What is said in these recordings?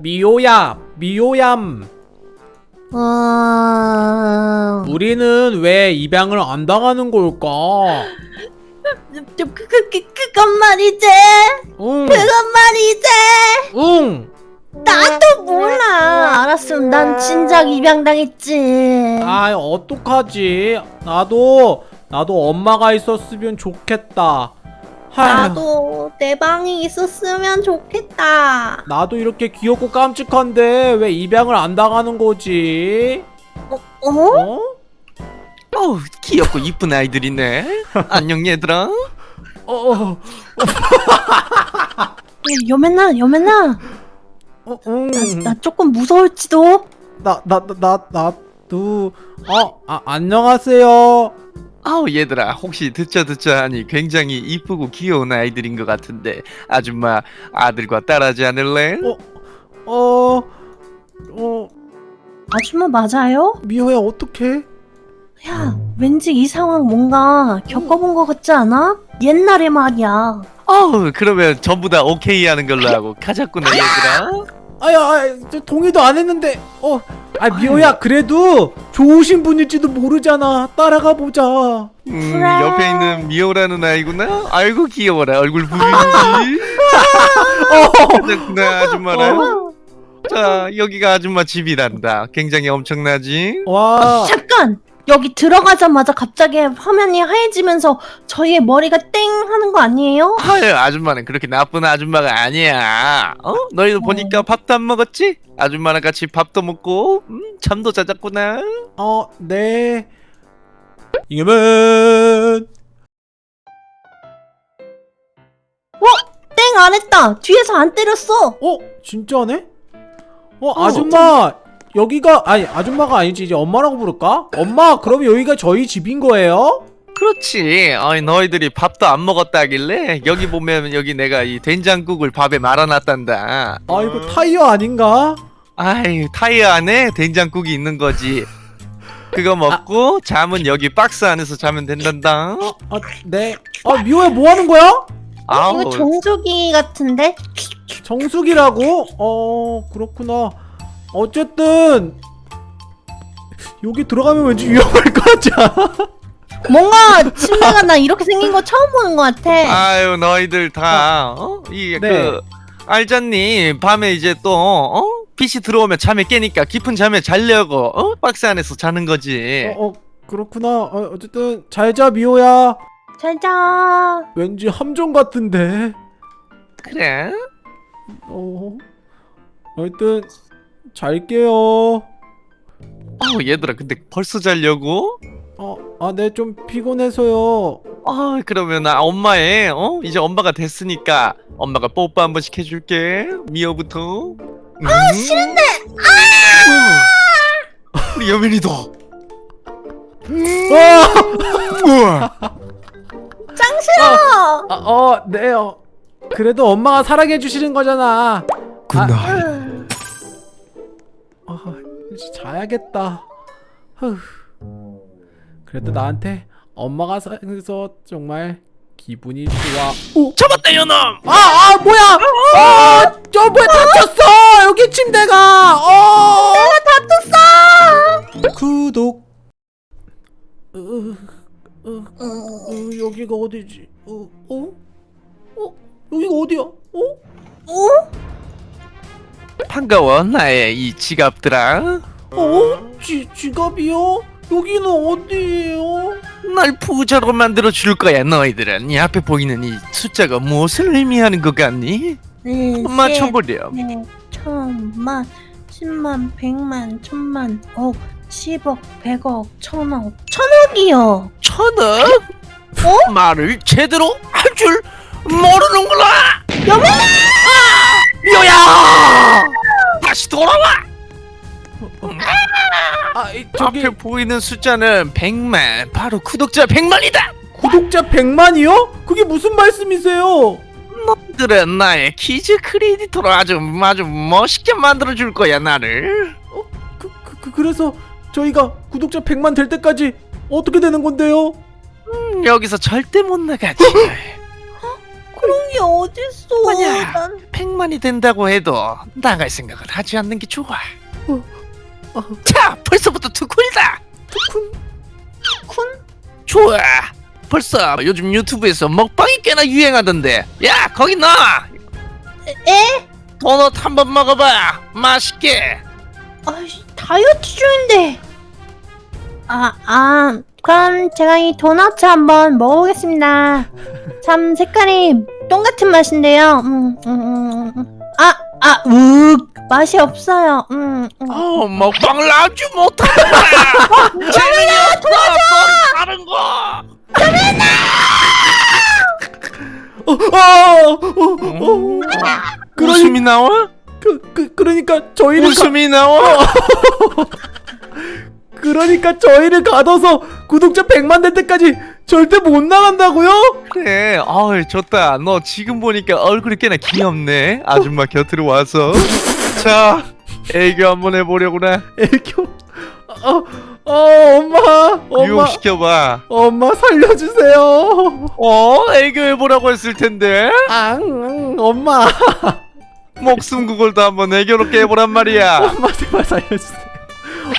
미호야, 미호얌. 어... 우리는 왜 입양을 안 당하는 걸까? 그, 그, 그, 그, 그건 말이지 응, 그건 말이지 응. 나도 몰라 알았음 난 진작 입양당했지 아, 어떡하지? 나도 나도 엄마가 있었으면 좋겠다. 나도 내 방이 있었으면 좋겠다 나도 이렇게 귀엽고 깜찍한데 왜 입양을 안 당하는 거지? 어? 어? 어우 귀엽고 이쁜 아이들이네 안녕 얘들아 어, 어, 여맨아 여맨아 어, 응. 나 조금 무서울지도 나, 나, 나, 나, 나도, 어, 아, 안녕하세요. 아우 얘들아 혹시 듣자 듣자 하니 굉장히 이쁘고 귀여운 아이들인 것 같은데 아줌마 아들과 딸하지 않을래? 어, 어, 어, 아줌마 맞아요? 미호야, 어떡해? 야 왠지 이 상황 뭔가 겪어본 것 같지 않아? 옛날에 말이야 어우 그러면 전부 다 오케이 하는 걸로 하고 가자꾸나 얘들아 아야, 아, 저 동의도 안 했는데, 어, 아, 미호야, 그래도 좋으신 분일지도 모르잖아. 따라가 보자. 어, 음, 그래. 옆에 있는 미호라는 아이구나 아이고 귀여워라 얼굴 부리지 가자꾸나 아줌마라 어? 자 여기가 아줌마 집이란다 굉장히 엄청나지? 와, 잠깐! 여기 들어가자마자 갑자기 화면이 하얘지면서 저희의 머리가 땡 하는 거 아니에요? 아유 아줌마는 그렇게 나쁜 아줌마가 아니야 어? 너희도 보니까 밥도 안 먹었지? 아줌마랑 같이 밥도 먹고 음, 잠도 자잤구나 어, 네. 이겨면 땡안 했다! 뒤에서 안 때렸어! 어, 진짜네? 어, 어, 아줌마, 여기가, 아니, 아줌마가 아니지, 이제 엄마라고 부를까? 엄마, 그럼 여기가 저희 집인 거예요? 그렇지 어이 너희들이 밥도 안 먹었다길래 여기 보면 여기 내가 이 된장국을 밥에 말아놨단다 아, 이거 타이어 아닌가? 아이 타이어 안에 된장국이 있는 거지 그거 먹고 잠은 여기 박스 안에서 자면 된단다 아, 네. 아, 미호야, 뭐 하는 거야? 아우 이거 정수기 같은데? 정수기라고? 어, 그렇구나. 어쨌든, 여기 들어가면 왠지 위험할 것 같지 않아? 뭔가 침대가 나 이렇게 생긴 거 처음 보는 것 같아 아유 너희들 다 어? 이게 네. 그 알잖니 밤에 이제 또 어? 빛이 들어오면 잠에 깨니까 깊은 잠에 자려고 어? 박스 안에서 자는 거지 어, 어, 그렇구나. 어, 어쨌든, 잘 자, 미호야. 잘 자 왠지 함정 같은데. 그래 어, 하여튼, 잘게요. 어 얘들아 근데 벌써 자려고? 어, 아, 네, 좀 피곤해서요. 어 그러면 나 엄마의 어? 이제 엄마가 됐으니까 엄마가 뽀뽀 한 번씩 해줄게 미호부터 아 싫은데 아 우리 여민이도 아! 우와 짱 싫어! 아, 어, 네, 어. 그래도 엄마가 사랑해 주시는 거잖아. good night 아, 이제 자야겠다. 후. 그래도 나한테 엄마가 생겨서 정말 기분이 좋아. 오, 잡았다 요놈 아, 아, 뭐야? 아, 저 뭐야 다쳤어. 여기 침대가. 어. 내가 다쳤어. 구독. 으, 으, 으, 여기가 어디지? 어, 어? 어? 여기가 어디야? 어? 어? 반가워 나의 이 지갑들아 어? 지, 지갑이요? 여기는 어디예요? 날 부자로 만들어 줄 거야 너희들은 이 앞에 보이는 이 숫자가 무엇을 의미하는 것 같니? 네, 맞춰보렴 네, 천만, 십만, 백만, 천만, 억, 십억, 백억, 천억, 천억이요. 천억? 어? 말을 제대로 할 줄 모르는구나 여민아! 미호야! 다시 돌아와! 아, 이, 저기 앞에 보이는 숫자는 100만 바로 구독자 100만이다! 구독자 100만이요? 그게 무슨 말씀이세요? 너희들은 나의 kids creator로 아주 아주 멋있게 만들어 줄 거야 나를. 그, 그, 그 그래서 저희가 구독자 100만 될 때까지 어떻게 되는 건데요? 음, 여기서 절대 못 나가지 그런 게 어딨어. 뭐냐? 난 100만이 된다고 해도 나갈 생각을 하지 않는 게 좋아. 어, 어. 자, 벌써부터 투쿨이다. 투쿤 쿤? 좋아. 벌써 요즘 유튜브에서 먹방이 꽤나 유행하던데. 야, 거기 너 에? 도넛 한 번 먹어봐. 맛있게. 아이, 다이어트 중인데. 아, 아, 그럼 제가 이 도넛 한번 먹어보겠습니다. 참 색깔이 똥 같은 맛인데요. 음, 음, 음, 음. 아, 아, 욱 맛이 없어요. 음, 음. 어, 먹방을 아주 못하는구나. 재능이 없어. 넌 다른 거. 어, 어, 어, 어. 그러니 웃음이 나와? 그, 그 그러니까 저희를 가, 웃음이 나와? 그러니까 저희를 가둬서 구독자 100만 될 때까지 절대 못 나간다고요? 그래. 어이, 좋다. 너 지금 보니까 얼굴이 꽤나 귀엽네. 아줌마 곁으로 와서. 자, 애교 한번 해보려구나. 애교 어, 어 엄마 엄마 유혹시켜봐. 엄마 살려주세요 어? 애교 해보라고 했을 텐데. 앙 응, 엄마 목숨 구걸도 한번 애교롭게 해보란 말이야. 엄마 제발 살려주세요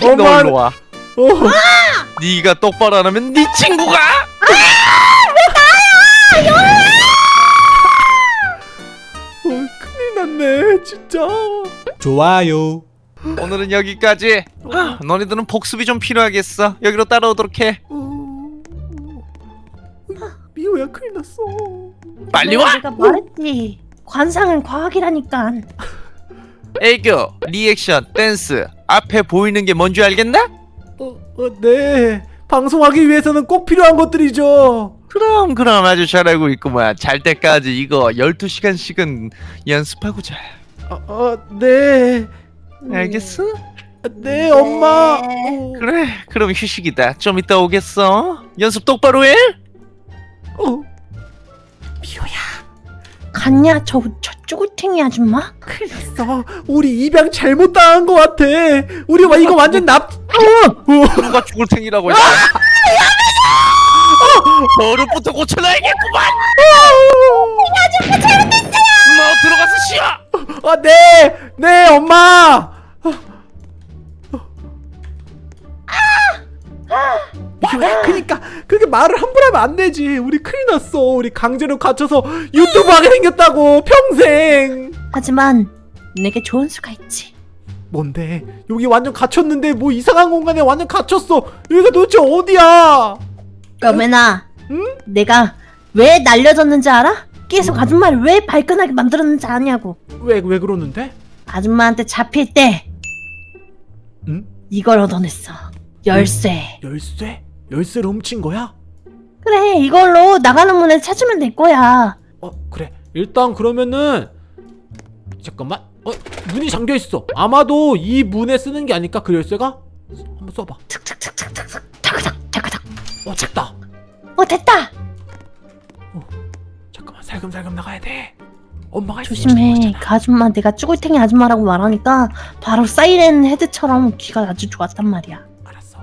너 엄마 와. 어, 네가 똑바로 안 하면 네 친구가 어, 큰일 났네 진짜 좋아요 오늘은 여기까지. 아, 너희들은 복습이 좀 필요하겠어. 여기로 따라오도록 해. 어, 미호야 큰일 났어 빨리 와. 내가 말했지. 관상은 과학이라니까. 애교, 리액션, 댄스. 앞에 보이는 게 뭔지 알겠나? 어, 어, 네 방송하기 위해서는 꼭 필요한 것들이죠 그럼 그럼 아주 잘하고 있구만. 잘 때까지 이거 12시간씩은 연습하고 자. 어, 어, 네 알겠어? 네 엄마 어, 그래. 그럼 휴식이다. 좀 이따 오겠어. 연습 똑바로 해. 어. 미호야 갔냐 저, 저 쭈구탱이 아줌마? 큰일 났어 우리 입양 잘못 당한 것 같아 우리 와 이거 완전 납 어, 누가 죽을 테니라고 했어. 버릇부터 고쳐놔야겠구만. 너 들어가서 쉬어. 어, 네, 네, 엄마. 야, 그니까 그렇게 말을 함부로 하면 안 되지. 우리 큰일 났어. 우리 강제로 갇혀서 유튜브 하게 생겼다고 평생. 하지만 내게 좋은 수가 있지. 뭔데? 여기 완전 갇혔는데 뭐 이상한 공간에 완전 갇혔어. 여기가 도대체 어디야? 그러면아, 응? 내가 왜 날려졌는지 알아? 계속 아줌마를 왜 발끈하게 만들었는지 아냐고. 왜 왜 그러는데? 아줌마한테 잡힐 때 응? 이걸 얻어냈어. 열쇠. 열쇠? 열쇠를 훔친 거야? 그래, 이걸로 나가는 문을 찾으면 될 거야. 어 그래 일단 그러면은 잠깐만 어? 문이 잠겨 있어. 아마도 이 문에 쓰는 게 아닐까? 그 열쇠가? 한번 써봐. 탁탁탁탁탁탁, 타그닥, 타그닥. 어 됐다. 어, 됐다. 잠깐만. 살금살금 나가야 돼. 엄마가 조심해. 그 아줌마 내가 쭈글탱이 아줌마라고 말하니까 바로 사이렌 헤드처럼 귀가 아주 좋았단 말이야. 알았어.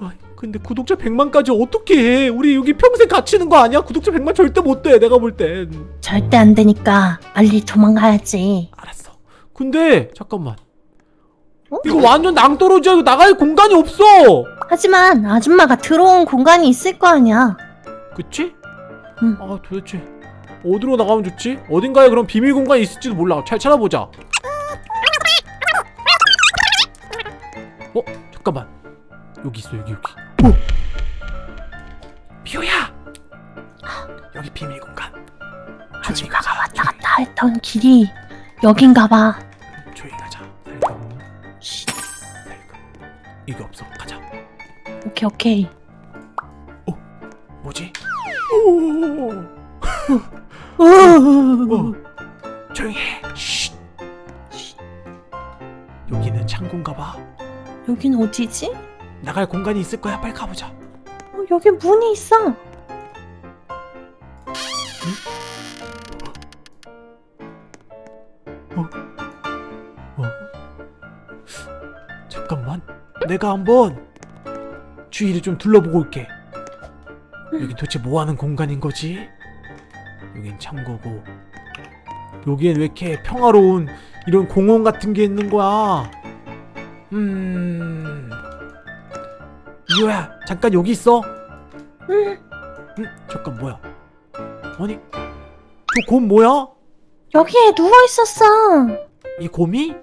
어, 근데 구독자 100만까지 어떻게 해? 우리 여기 평생 갇히는 거 아니야? 구독자 100만 절대 못돼 내가 볼땐. 절대 안 되니까 빨리 도망가야지. 알았어 근데 잠깐만 어? 이거 완전 낭떠러지야 이거 나갈 공간이 없어 하지만 아줌마가 들어온 공간이 있을 거 아니야. 그치? 응. 아 도대체 어디로 나가면 좋지? 어딘가에 그럼 비밀 공간이 있을지도 몰라 잘 찾아보자 어? 잠깐만 여기 있어 여기 여기 어! 미호야 여기 비밀 공간 아줌마가 왔다 갔다 했던 길이 여긴가 봐. 이게 없어 가자 오케이 오케이. 뭐지? 오! 오. 어. 조용히 해 쉿. 여기는 창고인가 봐 여긴 어디지? 나갈 공간이 있을 거야. 빨리 가보자. 어, 여기 문이 있어. 어? 내가 한번 주위를 좀 둘러보고 올게. 여기 도대체 뭐 하는 공간인 거지? 여긴 창고고. 여기엔 왜 이렇게 평화로운 이런 공원 같은 게 있는 거야? 음. 이호야 잠깐 여기 있어. 응, 응? 잠깐 뭐야? 아니 저곰 뭐야? 여기에 누워 있었어. 이 곰이?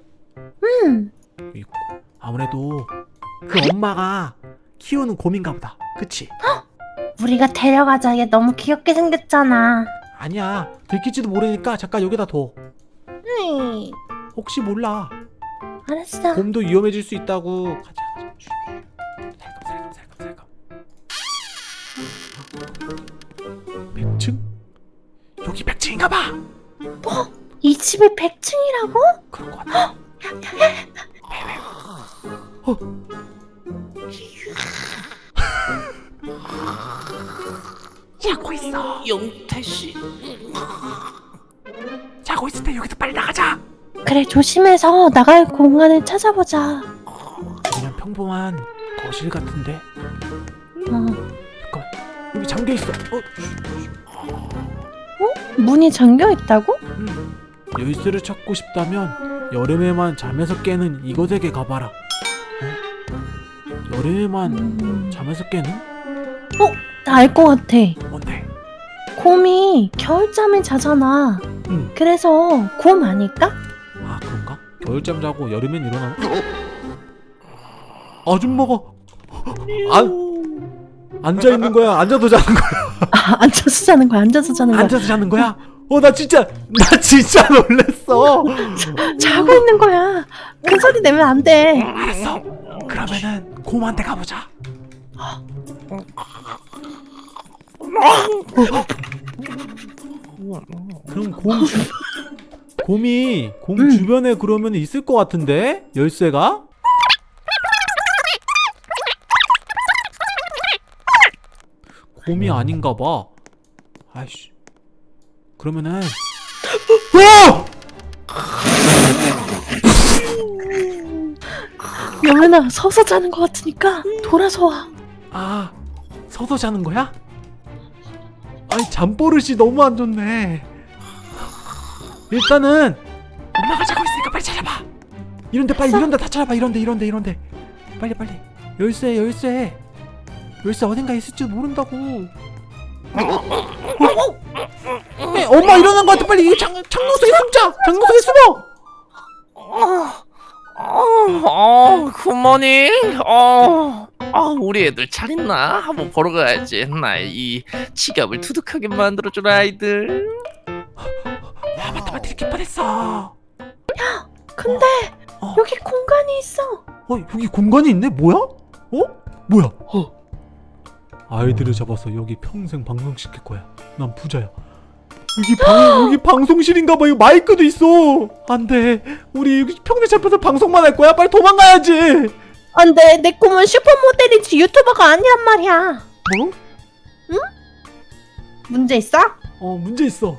응, 이 고- 아무래도 그 엄마가 키우는 곰인가 보다 그치 우리가 데려가자. 얘 너무 귀엽게 생겼잖아. 아니야 들킬지도 모르니까 잠깐 여기다 둬 응, 혹시 몰라 알았어. 곰도 위험해질 수 있다고 가자 가자. 살금 살금 살금 살금 100층? 여기 100층인가 봐이 집이 100층이라고? 그런 거 같아 어. 있어 용태 씨. 자고 있을 때 여기서 빨리 나가자 그래, 조심해서 나갈 공간을 찾아보자. 그냥 평범한 거실 같은데 어, 잠깐만 여기 잠겨 있어 어, 쉿. 문이 잠겨 있다고? 음. 열쇠를 찾고 싶다면 여름에만 잠에서 깨는 이곳에게 가봐라. 어? 여름에만 음, 잠에서 깨는? 나알 것 같아. 곰이 겨울잠을 자잖아. 응. 그래서 곰 아닐까? 아 그런가? 겨울잠 자고 여름엔 일어나는? 아줌마가 안 앉아 있는 거야? 앉아서 자는 거야? 아, 앉아서 자는 거야. 앉아서 자는 거야. 앉아서 자는 거야? 어 나 진짜 나 진짜 놀랬어. 자고 있는 거야. 큰 소리 내면 안 돼. 알았어. 그러면은 곰한테 가보자. 그럼 곰 주... 곰이 곰 응. 주변에 그러면 있을 것 같은데 열쇠가? 곰이 아닌가 봐. 아이씨. 그러면은 와! 영현아, 서서 자는 것 같으니까 돌아서 와. 아 서서 자는 거야? 아니 잠버릇이 너무 안 좋네 일단은 엄마가 자고 있으니까 빨리 찾아봐. 이런데 빨리 이런데 다 찾아봐. 이런데 이런데 이런데. 빨리 빨리. 열쇠 열쇠. 열쇠 어딘가 있을지도 모른다고. 어? 에, 엄마 일어난 거 같아. 빨리 이 장, 창문 속에 숨자. 창문 속에 숨어. 어, 어, 굿모닝. 어, 어, 우리 애들 잘 있나? 한번 보러 가야지. 나의 이 지갑을 두둑하게 만들어줄 아이들. 야 맞다 맞다 이렇게 뻔했어 근데 어. 여기 공간이 있어. 어 여기 공간이 있네 뭐야? 어? 뭐야? 어. 아이들을 잡아서 여기 평생 방송시킬 거야 난 부자야 여기 방 여기 방송실인가 봐 이거 마이크도 있어 안 돼 우리 여기 평생 잡혀서 방송만 할 거야 빨리 도망가야지 안 돼. 내 꿈은 슈퍼모델이지 유튜버가 아니란 말이야. 뭐? 문제 있어? 어 문제 있어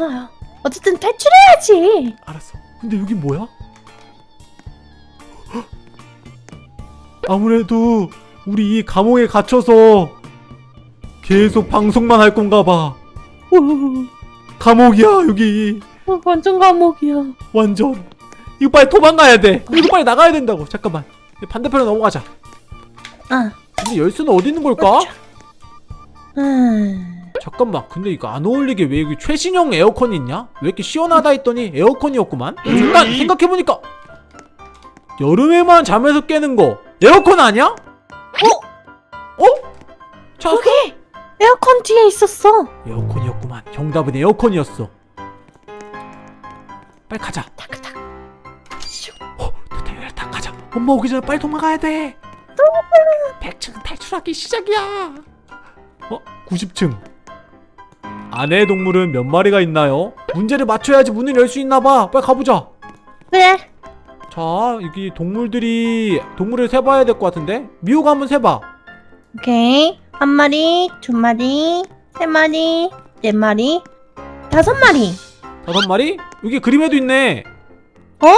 아휴, 어쨌든 탈출해야지. 알았어 근데 여기 뭐야? 헉! 아무래도 우리 이 감옥에 갇혀서 계속 방송만 할 건가 봐 감옥이야 여기 어, 완전 감옥이야. 완전 이거 빨리 도망가야 돼 이거 빨리 나가야 된다고 잠깐만 반대편으로 넘어가자 아, 근데 열쇠는 어디 있는 걸까? 음, 잠깐만 근데 이거 안 어울리게 왜 여기 최신형 에어컨이 있냐? 왜 이렇게 시원하다 했더니 에어컨이었구만 잠깐 생각해보니까 여름에만 잠에서 깨는 거 에어컨 아니야? 어? 어? 자, 여기 에어컨 뒤에 있었어. 에어컨이었구만 정답은 에어컨이었어 빨리 가자 타크타크. 어, 됐다 여기 다 가자. 엄마 오기 전에 빨리 도망가야 돼. 100층 탈출하기 시작이야. 어, 90층. 안에 동물은 몇 마리가 있나요? 문제를 맞춰야지 문을 열 수 있나 봐. 빨리 가보자. 그래. 자, 여기 동물들이 동물을 세봐야 될 것 같은데. 미호가 한번 세봐. 오케이. 한 마리, 두 마리, 세 마리, 네 마리, 다섯 마리. 다섯 마리? 여기 그림에도 있네. 어,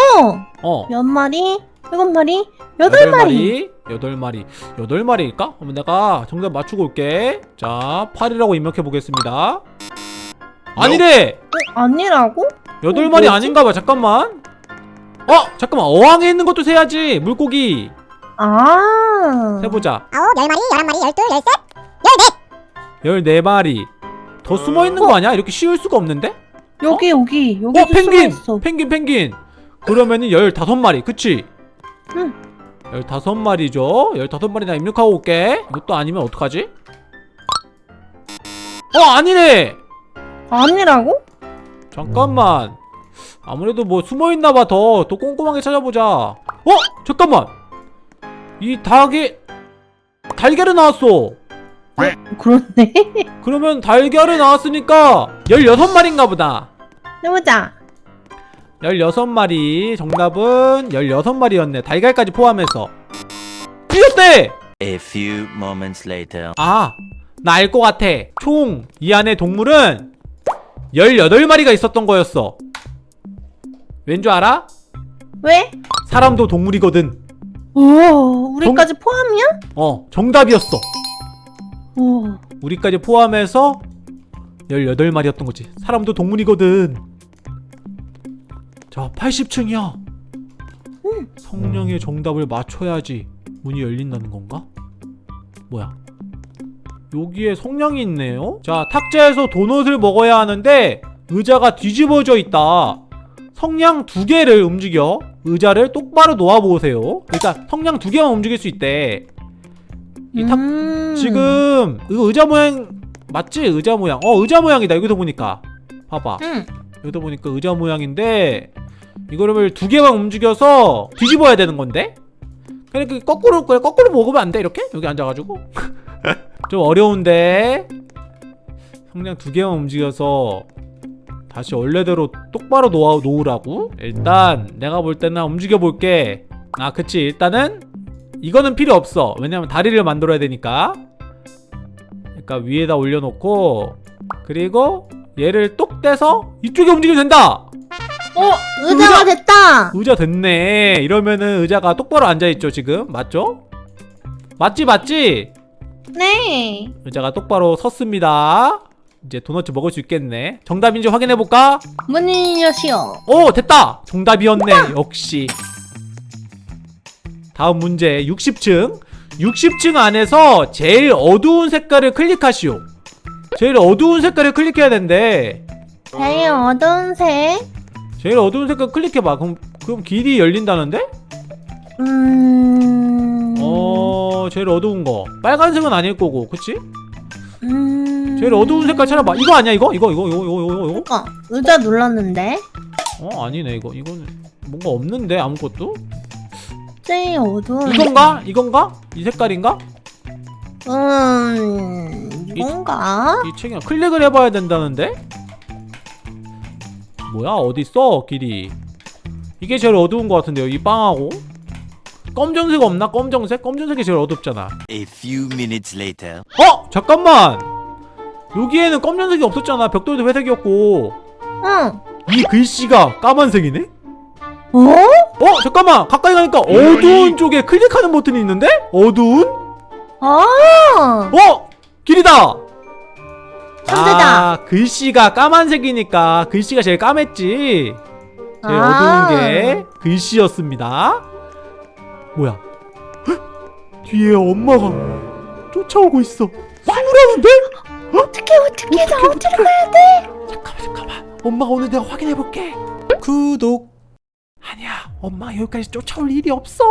어. 몇 마리, 일곱 마리, 여덟 마리. 여덟 마리. 여덟 마리일까? 그러면 내가 정답 맞추고 올게. 자, 8이라고 입력해 보겠습니다. 아니래 어, 아니라고? 여덟 어, 마리? 아닌가 봐 잠깐만 어 잠깐만 어항에 있는 것도 세야지 물고기 아. 세보자 아홉, 열 마리, 열한 마리, 열둘, 열셋, 열넷. 14마리 더 숨어 있는 거 아니야? 이렇게 쉬울 수가 없는데? 여기 여기 여기 어 펭귄! 펭귄 펭귄 그러면은 15마리 그치? 응. 15마리죠 15마리 나 입력하고 올게 이것도 아니면 어떡하지? 어 아니네 아니라고? 잠깐만 아무래도 뭐 숨어있나봐 더 더 꼼꼼하게 찾아보자 어? 잠깐만 이 닭이 달걀이 나왔어 그렇네. 그러면 달걀이 나왔으니까 16마리인가 보다 해보자. 16마리 정답은 16마리였네 달걀까지 포함해서 틀렸대! A few moments later. 아, 나 알 것 같아. 총 이 안에 동물은 18마리가 있었던 거였어. 왠 줄 알아? 왜? 사람도 동물이거든. 오, 우리까지 포함이야? 어, 정답이었어. 오. 우리까지 포함해서 18마리였던 거지. 사람도 동물이거든. 자, 80층이야. 성령의 정답을 맞춰야지 문이 열린다는 건가? 뭐야? 여기에 성냥이 있네요? 자, 탁자에서 도넛을 먹어야 하는데 의자가 뒤집어져 있다. 성냥 두 개를 움직여 의자를 똑바로 놓아보세요. 그러니까 성냥 두 개만 움직일 수 있대. 이 탁, 음. 지금 이거 의자 모양 맞지? 의자 모양. 어 의자 모양이다. 여기서 보니까 봐봐. 응. 여기서 보니까 의자 모양인데 이거를 두 개만 움직여서 뒤집어야 되는 건데? 그러니까 거꾸로 그래 거꾸로 먹으면 안 돼 이렇게? 여기 앉아가지고? 좀 어려운데? 성냥 두 개만 움직여서 다시 원래대로 똑바로 놓아 놓으라고? 일단 내가 볼 때는 움직여 볼게. 아 그치. 일단은 이거는 필요 없어. 왜냐면 다리를 만들어야 되니까. 그러니까 위에다 올려놓고 그리고 얘를 똑 떼서 이쪽에 움직이면 된다 어, 의자가 의자! 됐다. 의자 됐네 이러면은 의자가 똑바로 앉아있죠 지금 맞죠? 맞지 맞지? 네. 의자가 똑바로 섰습니다 이제 도넛 먹을 수 있겠네 정답인지 확인해볼까? 문을 여시오. 오 됐다 정답이었네 역시 다음 문제 60층 60층 안에서 제일 어두운 색깔을 클릭하시오 제일 어두운 색깔을 클릭해야 된대 제일 어두운 색. 제일 어두운 색깔 클릭해봐 그럼, 그럼 길이 열린다는데? 음. 어 제일 어두운 거 빨간색은 아닐 거고 그치? 음. 제일 어두운 색깔 찾아봐 이거 아니야 이거? 이거 이거 이거 이거 이거 이거? 그러니까 의자 눌렀는데 어 아니네 이거 이거는 뭔가 없는데 아무것도? 제일 어두운. 이건가? 이건가? 이 색깔인가? 음. 이건가? 이 책이랑 클릭을 해봐야 된다는데? 뭐야 어딨어 길이 이게 제일 어두운 것 같은데요 이 빵하고 검정색 없나? 검정색? 검정색이 제일 어둡잖아 A few minutes later. 어? 잠깐만 여기에는 검정색이 없었잖아 벽돌도 회색이었고 응. 이 글씨가 까만색이네? 어? 어? 잠깐만 가까이 가니까 어두운 쪽에 클릭하는 버튼이 있는데? 어두운? 아. 어? 길이다! 천재다. 아 글씨가 까만색이니까 글씨가 제일 까맸지 제일 아. 어두운 게 글씨였습니다 뭐야 헉! 뒤에 엄마가 쫓아오고 있어 숨으라는데? 어떻게 어떻게 나 어디로 가야 돼? 잠깐만 잠깐만 엄마가 오늘 내가 확인해 볼게 구독 아니야 엄마 여기까지 쫓아올 일이 없어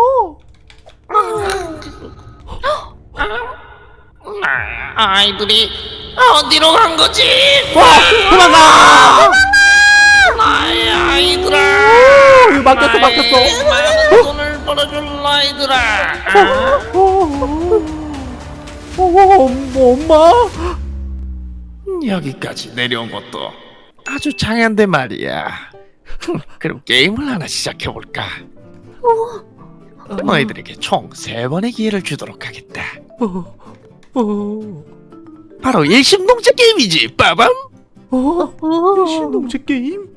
아, 아이들이 어디로 간 거지? 와 도망가! 아이, 아이들아. 막혔어 막혔어. 나의 많은 돈을 벌어줄 아이들아. 아, 어, 어, 어, 어, 엄마 여기까지 내려온 것도 아주 장한데 말이야. 그럼 게임을 하나 시작해볼까? 너희들에게 총 세 번의 기회를 주도록 하겠다. 어, 어, 바로 일심동체 게임이지, 빠밤. 어, 어. 신동체 게임?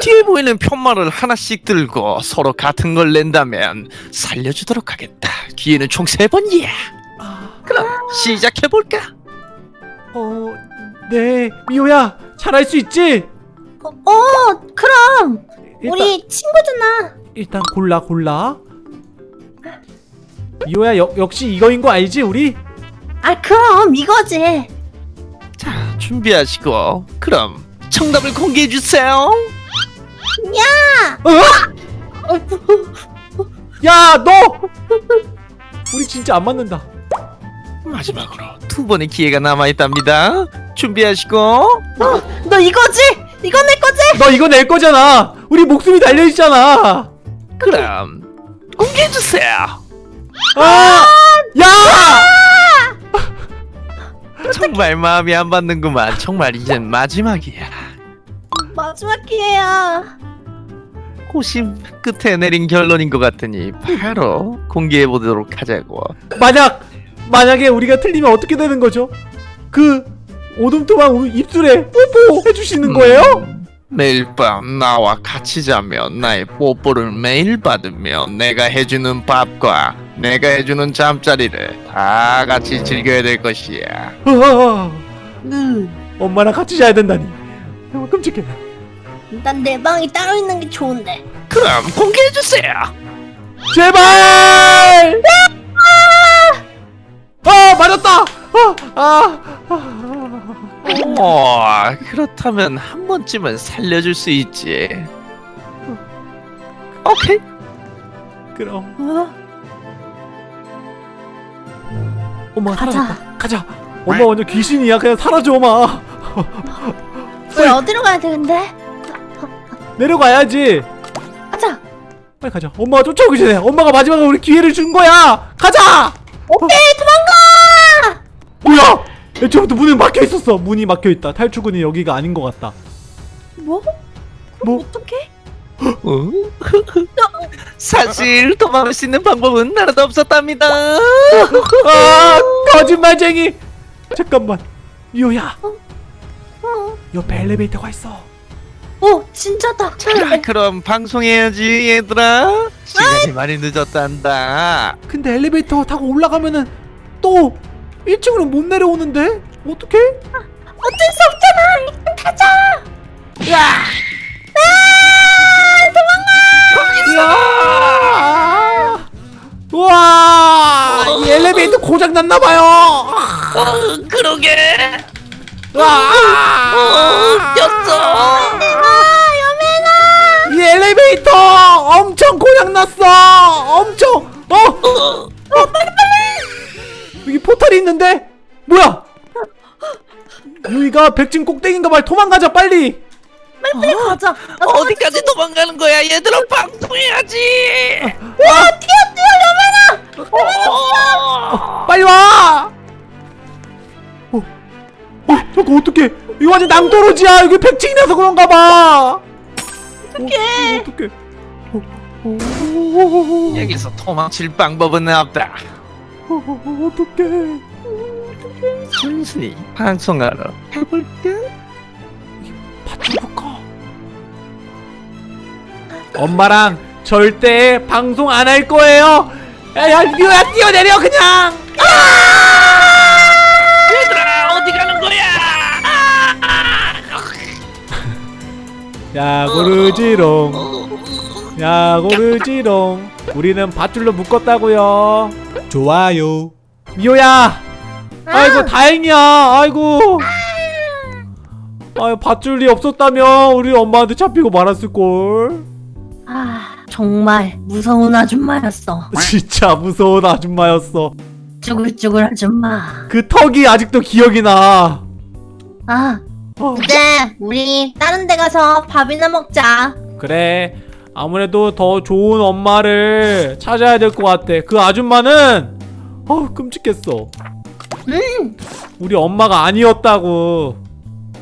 뒤에 보이는 편말을 하나씩 들고 서로 같은 걸 낸다면 살려주도록 하겠다. 기회는 총 세 번이야. 아, 그럼 시작해볼까? 어, 네, 미호야, 잘할 수 있지? 어, 어 그럼 일단, 우리 친구잖아. 일단 골라 골라 미호야 역, 역시 이거인 거 알지 우리? 아 그럼 이거지. 자 준비하시고 그럼 정답을 공개해 주세요. 어? 야 너! 우리 진짜 안 맞는다 마지막으로 두 번의 기회가 남아 있답니다. 준비하시고 너 이거지? 이거 내 거지? 너 이거 낼 거잖아 우리 목숨이 달려있잖아 그럼 공개해 주세요. 아! 야! 정말 마음이 안 받는구만. 정말 이젠 마지막이야. 마지막 기회야. 고심 끝에 내린 결론인 것 같으니 바로 공개해 보도록 하자고. 만약 만약에 우리가 틀리면 어떻게 되는 거죠? 그 오둠토만 우리 입술에 뽀뽀 해주시는 거예요? 음, 매일 밤 나와 같이 자면 나의 뽀뽀를 매일 받으며 내가 해주는 밥과 내가 해주는 잠자리를 다 같이 즐겨야 될 것이야. 아, 음, 엄마랑 같이 자야 된다니 아, 끔찍해 난 내 방이 따로 있는 게 좋은데. 그럼 공개해 주세요. 제발! 아 맞았다! 아, 아, 아. 어, 그렇다면 한 번쯤은 살려줄 수 있지. 오케이. 그럼 어? 엄마 가자. 사라졌다 가자 엄마 완전 귀신이야 그냥 사라져 엄마 우리 어디로 가야 되는데? 내려가야지 가자. 빨리 가자 엄마가 쫓아오기 전에 엄마가 마지막으로 우리 기회를 준 거야 가자 오케이 도망가. 뭐야 애초부터 문이 막혀 있었어 문이 막혀 있다 탈출구는 여기가 아닌 것 같다 뭐? 뭐 어떻게? 어? 사실 도망갈 수 있는 방법은 하나도 없었답니다. 아 거짓말쟁이 잠깐만 미호야 어, 옆에 엘리베이터가 있어 어 진짜다. 자, 그럼 방송해야지 얘들아. 시간이 많이 늦었단다. 근데 엘리베이터 타고 올라가면은 또 1층으로 못 내려오는데 어떡해? 어쩔 수 없잖아. 일단 타자. 이야! 우와! 이 엘리베이터 고장 났나 봐요. 어, 그러게. 와! 꼈어. 이 엘리베이터 엄청 고장 났어. 엄청. 어? 어 빨리 빨리. 여기 포탈이 있는데 뭐야? 여기가 백진 꼭대기인가 봐. 도망가자 빨리. 빨리 가자. 나 어디까지 도망가는 거야? 얘들아 방송해야지. 와 뛰어 뛰어 여맨아. 어. 빨리 와! 어, 어, 잠깐 어떡해? 이거 완전 낭떠러지야. 여기 백층이라서 그런가 봐. 어떡해? 어떡해? 어, 어, 어, 어, 여기서 도망칠 방법은 없다. 어, 어, 어, 어떡해? 순순히 방송하러 해볼까? 밧줄 묶어. 엄마랑 절대 방송 안 할 거예요. 야, 야, 미호야 뛰어내려 그냥. 얘들아 어디 가는 거야? 야 고르지롱. 야 고르지롱. 우리는 밧줄로 묶었다고요. 좋아요. 미호야. 아이고 다행이야. 아이고. 아유 밧줄이 없었다면 우리 엄마한테 잡히고 말았을 걸. 아 정말 무서운 아줌마였어. 진짜 무서운 아줌마였어. 쭈글쭈글 아줌마. 그 턱이 아직도 기억이 나. 아 어, 이제 우리 다른 데 가서 밥이나 먹자. 그래. 아무래도 더 좋은 엄마를 찾아야 될 것 같아. 그 아줌마는 어 끔찍했어. 음 우리 엄마가 아니었다고.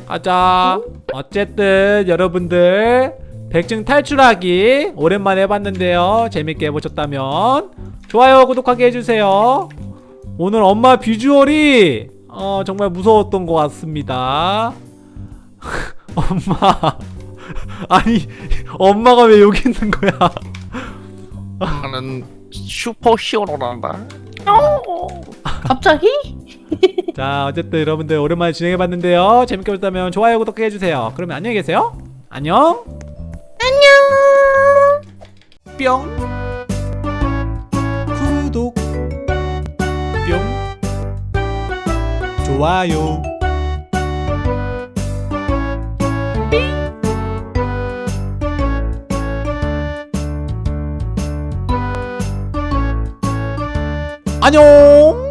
가자. 어쨌든 여러분들 백증 탈출하기 오랜만에 해봤는데요. 재밌게 해보셨다면 좋아요, 구독하기 해주세요. 오늘 엄마 비주얼이 어, 정말 무서웠던 것 같습니다. 엄마 아니 엄마가 왜 여기 있는 거야? 나는 슈퍼 히어로란다. 갑자기? 자 어쨌든 여러분들 오랜만에 진행해봤는데요 재밌게 보셨다면 좋아요 구독해주세요 그러면 안녕히 계세요 안녕 안녕. 뿅 구독 뿅 좋아요 안녕